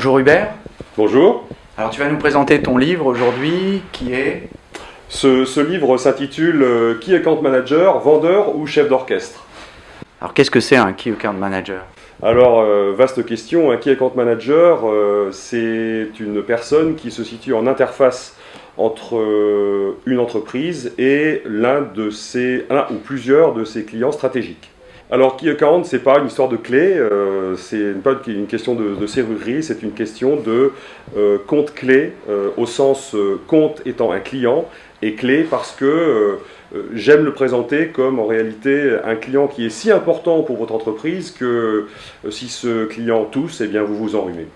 Bonjour Hubert. Bonjour. Alors tu vas nous présenter ton livre aujourd'hui qui est ce, livre s'intitule euh, Key Account Manager, vendeur ou chef d'orchestre? Alors qu'est-ce que c'est un Key Account Manager alors, euh, vaste question, un Key Account Manager, euh, c'est une personne qui se situe en interface entre une entreprise et l'un de ses, un ou plusieurs de ses clients stratégiques. Alors, Key Account, ce n'est pas une histoire de clé, euh, c'est pas une question de, serrurerie, c'est une question de euh, compte clé, euh, au sens compte étant un client, et clé parce que j'aime le présenter comme en réalité un client qui est si important pour votre entreprise que si ce client tousse, eh bien vous vous enrhumez.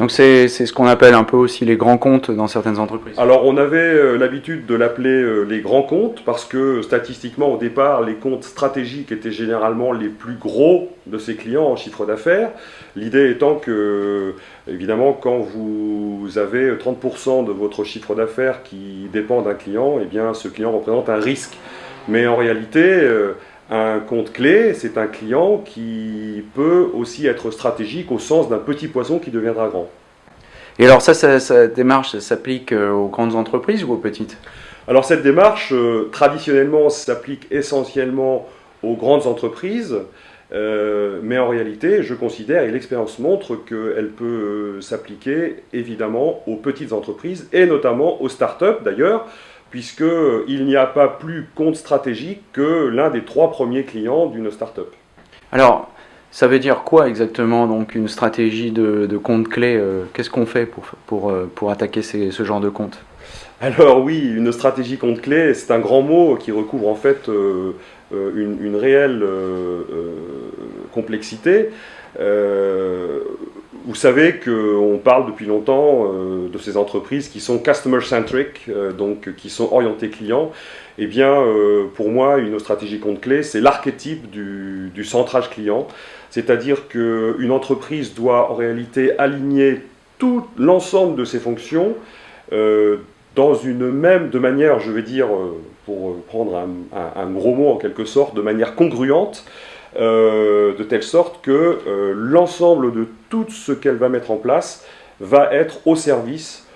Donc c'est ce qu'on appelle un peu aussi les grands comptes dans certaines entreprises. Alors on avait euh, l'habitude de l'appeler euh, les grands comptes parce que statistiquement au départ les comptes stratégiques étaient généralement les plus gros de ces clients en chiffre d'affaires. L'idée étant que évidemment quand vous avez 30% de votre chiffre d'affaires qui dépend d'un client, eh bien ce client représente un risque. Mais en réalité, euh, un compte clé, c'est un client qui peut aussi être stratégique au sens d'un petit poisson qui deviendra grand. Et alors ça, ça, démarche s'applique euh, aux grandes entreprises ou aux petites? Alors cette démarche, euh, traditionnellement, s'applique essentiellement aux grandes entreprises, euh, mais en réalité, je considère, et l'expérience montre, qu'elle peut s'appliquer évidemment aux petites entreprises, et notamment aux startups d'ailleurs, puisqu'il n'y a pas plus compte stratégique que l'un des trois premiers clients d'une start-up. Alors, ça veut dire quoi exactement, donc une stratégie de, compte clé euh, Qu'est-ce qu'on fait pour, pour, euh, pour attaquer ce genre de compte? Alors oui, une stratégie compte clé, c'est un grand mot qui recouvre en fait euh, une, réelle complexité. Vous savez qu'on parle depuis longtemps euh, de ces entreprises qui sont customer-centric, euh, donc qui sont orientées clients. Eh bien, euh, pour moi, une stratégie compte clé, c'est l'archétype du, centrage client. C'est-à-dire qu'une entreprise doit en réalité aligner tout l'ensemble de ses fonctions dans une même, de manière, je vais dire, pour prendre un, un gros mot en quelque sorte, de manière congruente, de telle sorte que l'ensemble de tout ce qu'elle va mettre en place va être au service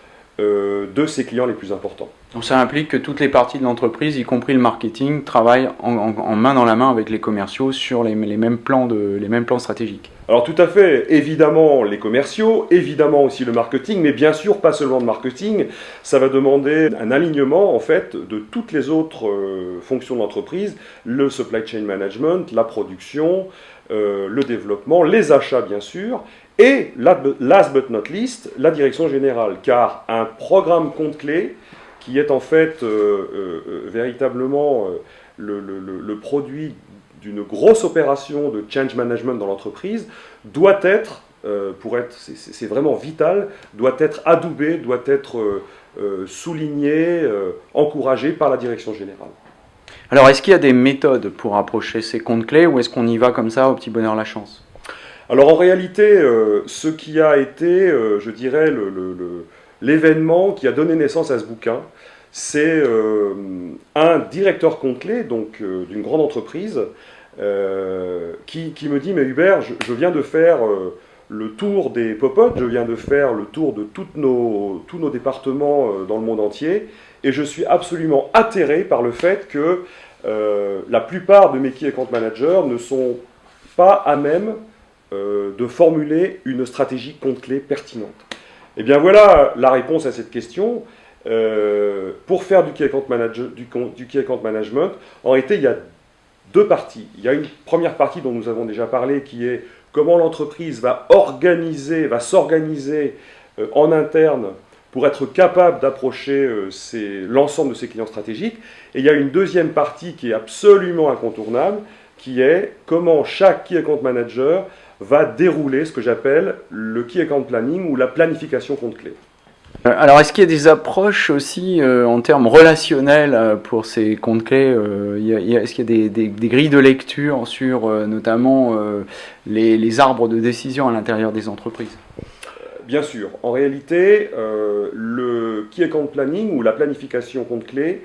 euh, de ses clients les plus importants. Donc ça implique que toutes les parties de l'entreprise, y compris le marketing, travaillent en, main dans la main avec les commerciaux sur les, mêmes plans de, les mêmes plans stratégiques. Alors tout à fait, évidemment les commerciaux, évidemment aussi le marketing, mais bien sûr pas seulement le marketing, ça va demander un alignement en fait de toutes les autres euh, fonctions de l'entreprise, le supply chain management, la production, euh, le développement, les achats bien sûr, et last but not least, la direction générale, car un programme compte clé, qui est en fait euh, euh, euh, véritablement le, produit d'une grosse opération de change management dans l'entreprise, doit être, pour être, c'est vraiment vital, doit être adoubé, doit être souligné, encouragé par la direction générale. Alors, est-ce qu'il y a des méthodes pour approcher ces comptes clés ou est-ce qu'on y va comme ça au petit bonheur la chance? Alors, en réalité, ce qui a été, je dirais, l'événement qui a donné naissance à ce bouquin, c'est euh, un directeur compte clé, donc euh, d'une grande entreprise, euh, qui, me dit, mais Hubert, je, viens de faire le tour des popotes, je viens de faire le tour de nos, tous nos départements dans le monde entier, et je suis absolument atterré par le fait que la plupart de mes key account managers ne sont pas à même de formuler une stratégie compte clé pertinente. Eh bien voilà la réponse à cette question. Euh, pour faire du key, account management, en réalité, il y a deux parties. Il y a une première partie dont nous avons déjà parlé, qui est comment l'entreprise va organiser, va s'organiser euh, en interne pour être capable d'approcher euh, l'ensemble de ses clients stratégiques. Et il y a une deuxième partie qui est absolument incontournable, qui est comment chaque key account manager va dérouler ce que j'appelle le Key Account Planning ou la planification compte clé. Euh, alors, est-ce qu'il y a des approches aussi euh, en termes relationnels euh, pour ces comptes clés Est-ce qu'il y a des, grilles de lecture sur notamment les, arbres de décision à l'intérieur des entreprises? Bien sûr. En réalité, le Key Account Planning ou la planification compte clé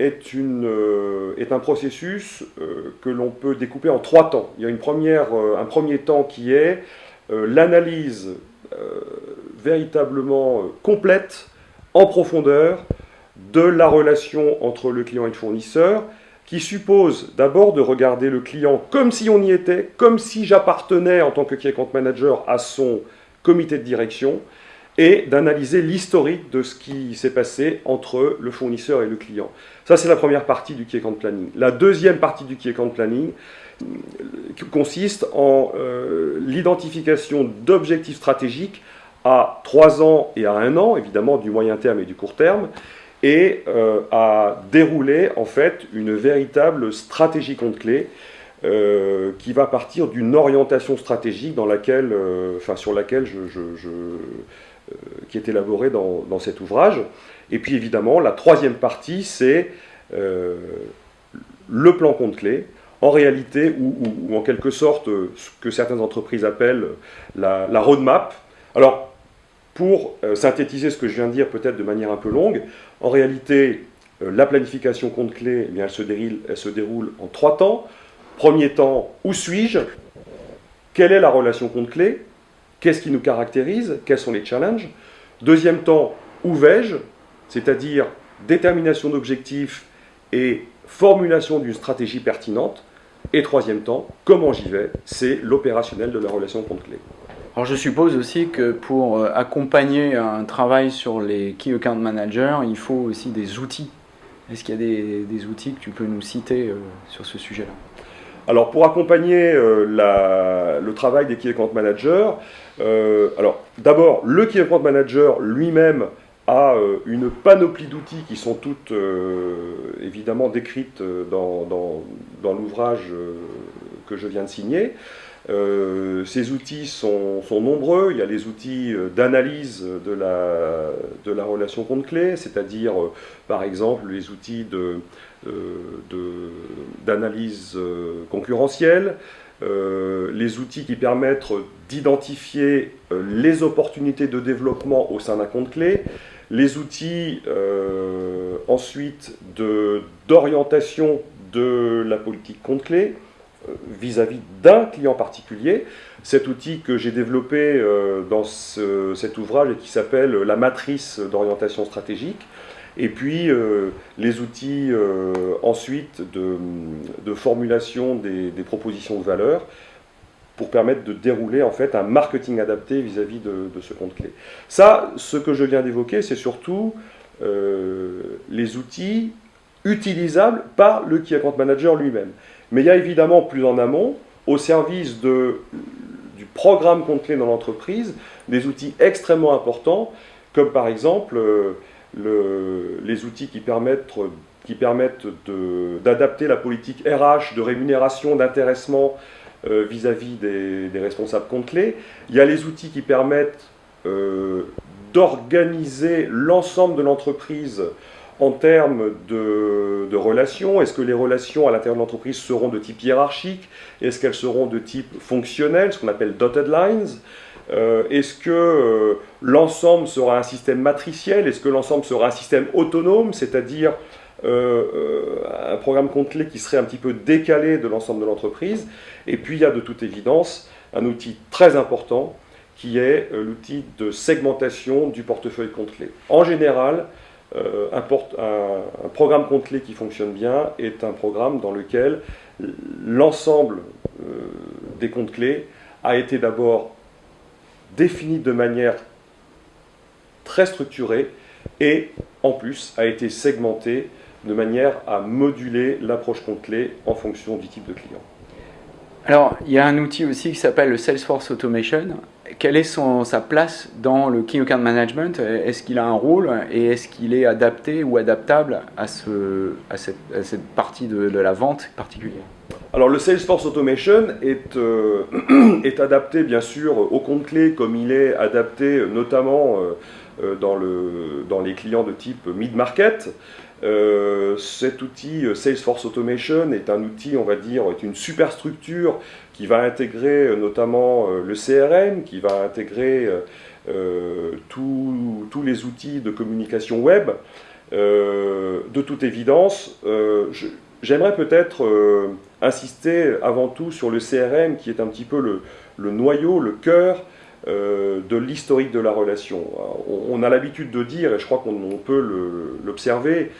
euh, est un processus euh, que l'on peut découper en trois temps. Il y a euh, un premier temps qui est l'analyse véritablement complète, en profondeur, de la relation entre le client et le fournisseur, qui suppose d'abord de regarder le client comme si on y était, comme si j'appartenais en tant que key account manager à son comité de direction, et d'analyser l'historique de ce qui s'est passé entre le fournisseur et le client. Ça, c'est la première partie du key account planning. La deuxième partie du key account planning euh, consiste en euh, l'identification d'objectifs stratégiques à trois ans et à un an, évidemment du moyen terme et du court terme, et euh, à dérouler en fait une véritable stratégie compte clé euh, qui va partir d'une orientation stratégique dans laquelle, enfin, sur laquelle je, qui est élaborée dans, dans, cet ouvrage. Et puis évidemment, la troisième partie, c'est le plan compte clé, en réalité, ou, en quelque sorte ce que certaines entreprises appellent la, la roadmap. Alors, pour euh, synthétiser ce que je viens de dire peut-être de manière un peu longue, en réalité, euh, la planification compte clé, eh elle, se déroule, elle se déroule en trois temps. Premier temps, où suis-je? Quelle est la relation compte clé Qu'est-ce qui nous caractérise? Quels sont les challenges? Deuxième temps, où vais-je? C'est-à-dire détermination d'objectifs et formulation d'une stratégie pertinente. Et troisième temps, comment j'y vais? C'est l'opérationnel de la relation compte clé. Alors je suppose aussi que pour euh, accompagner un travail sur les Key Account Managers, il faut aussi des outils. Est-ce qu'il y a des, outils que tu peux nous citer euh, sur ce sujet-là? Alors pour accompagner euh, le travail des Key Account Managers, alors d'abord le Key Account Manager lui-même a une panoplie d'outils qui sont toutes évidemment décrites dans, dans l'ouvrage que je viens de signer. Euh, ces outils sont, nombreux. Il y a les outils euh, d'analyse de la, de la relation compte-clé, c'est-à-dire, euh, par exemple, les outils d'analyse de, concurrentielle, les outils qui permettent d'identifier les opportunités de développement au sein d'un compte-clé, les outils ensuite d'orientation de, la politique compte-clé, vis-à-vis d'un client particulier. Cet outil que j'ai développé euh, dans cet ouvrage et qui s'appelle la matrice d'orientation stratégique. Et puis euh, les outils euh, ensuite de, formulation des, propositions de valeur pour permettre de dérouler en fait un marketing adapté vis-à-vis de, de, ce compte clé. Ça, ce que je viens d'évoquer, c'est surtout les outils utilisables par le Key Account Manager lui-même. Mais il y a évidemment plus en amont, au service du programme compte-clé dans l'entreprise, des outils extrêmement importants, comme par exemple euh, le, les outils qui permettent, d'adapter la politique RH de rémunération, d'intéressement euh, vis-à-vis des, responsables compte-clés. Il y a les outils qui permettent euh, d'organiser l'ensemble de l'entreprise en termes de, relations, est-ce que les relations à l'intérieur de l'entreprise seront de type hiérarchique? Est-ce qu'elles seront de type fonctionnel, ce qu'on appelle dotted lines? Euh, Est-ce que euh, l'ensemble sera un système matriciel? Est-ce que l'ensemble sera un système autonome, c'est-à-dire euh, un programme complet qui serait un petit peu décalé de l'ensemble de l'entreprise. Et puis il y a de toute évidence un outil très important qui est l'outil de segmentation du portefeuille complet. En général, euh, un, programme compte-clé qui fonctionne bien est un programme dans lequel l'ensemble euh, des comptes clés a été d'abord défini de manière très structurée et en plus a été segmenté de manière à moduler l'approche compte-clé en fonction du type de client. Alors, il y a un outil aussi qui s'appelle le Salesforce Automation. Quelle est son, sa place dans le Key Account Management? Est-ce qu'il a un rôle? Et est-ce qu'il est adapté ou adaptable à, ce, à, cette, cette, partie de, la vente particulière? Alors le Salesforce Automation est, euh, est adapté bien sûr au compte clé comme il est adapté notamment euh, euh, dans, le, dans les clients de type mid-market. Euh, cet outil euh, Salesforce Automation est un outil, on va dire, est une superstructure qui va intégrer euh, notamment le CRM, qui va intégrer tous les outils de communication web. de toute évidence, j'aimerais peut-être insister avant tout sur le CRM qui est un petit peu le, le noyau, le cœur de l'historique de la relation. On, a l'habitude de dire, et je crois qu'on peut l'observer,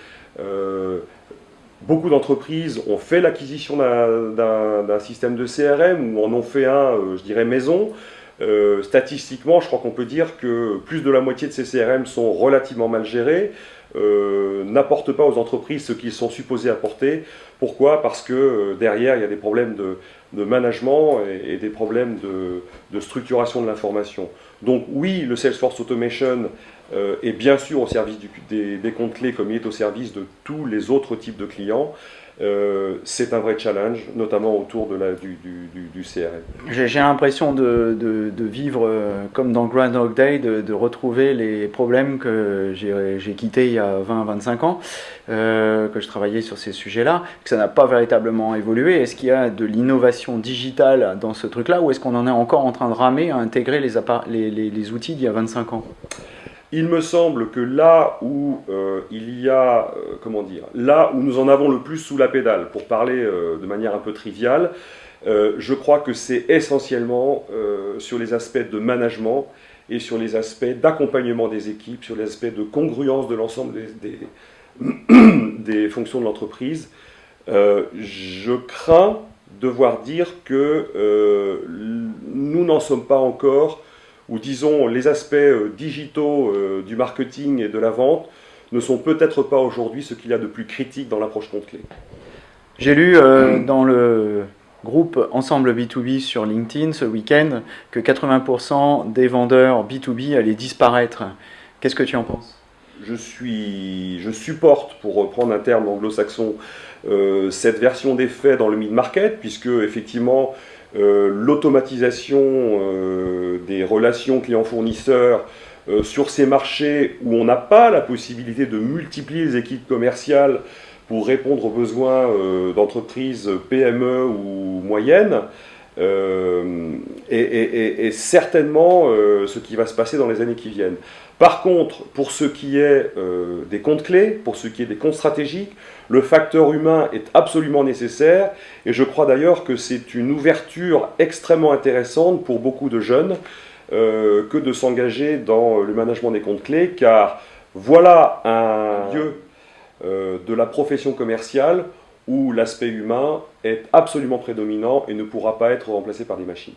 beaucoup d'entreprises ont fait l'acquisition d'un système de CRM ou en ont fait un, je dirais, maison. Euh, statistiquement, je crois qu'on peut dire que plus de la moitié de ces CRM sont relativement mal gérés, euh, n'apportent pas aux entreprises ce qu'ils sont supposés apporter. Pourquoi? Parce que euh, derrière, il y a des problèmes de, management et, des problèmes de, structuration de l'information. Donc oui, le Salesforce Automation est bien sûr au service des, des comptes clés comme il est au service de tous les autres types de clients. Euh, c'est un vrai challenge, notamment autour de la, du, du, CRM. J'ai l'impression de, de, vivre euh, comme dans Groundhog Day, de, retrouver les problèmes que j'ai quittés il y a 20-25 ans, euh, que je travaillais sur ces sujets-là, que ça n'a pas véritablement évolué. Est-ce qu'il y a de l'innovation digitale dans ce truc-là, ou est-ce qu'on en est encore en train de ramer à intégrer les, les outils d'il y a 25 ans? Il me semble que là où euh, il y a, euh, comment dire, là où nous en avons le plus sous la pédale, pour parler euh, de manière un peu triviale, je crois que c'est essentiellement sur les aspects de management et sur les aspects d'accompagnement des équipes, sur les aspects de congruence de l'ensemble des, des, fonctions de l'entreprise. je crains devoir dire que nous n'en sommes pas encore ou disons les aspects euh, digitaux euh, du marketing et de la vente ne sont peut-être pas aujourd'hui ce qu'il y a de plus critique dans l'approche compte-clé. J'ai lu euh, dans le groupe Ensemble B2B sur LinkedIn ce week-end que 80% des vendeurs B2B allaient disparaître. Qu'est-ce que tu en penses? Je, suis, je supporte, pour reprendre un terme anglo-saxon, cette version des faits dans le mid-market, puisque effectivement, l'automatisation euh, des relations clients-fournisseurs euh, sur ces marchés où on n'a pas la possibilité de multiplier les équipes commerciales pour répondre aux besoins d'entreprises PME ou moyennes, est, certainement ce qui va se passer dans les années qui viennent. Par contre, pour ce qui est des comptes clés, pour ce qui est des comptes stratégiques, le facteur humain est absolument nécessaire et je crois d'ailleurs que c'est une ouverture extrêmement intéressante pour beaucoup de jeunes euh, que de s'engager dans le management des comptes clés car voilà un lieu euh, de la profession commerciale où l'aspect humain est absolument prédominant et ne pourra pas être remplacé par des machines.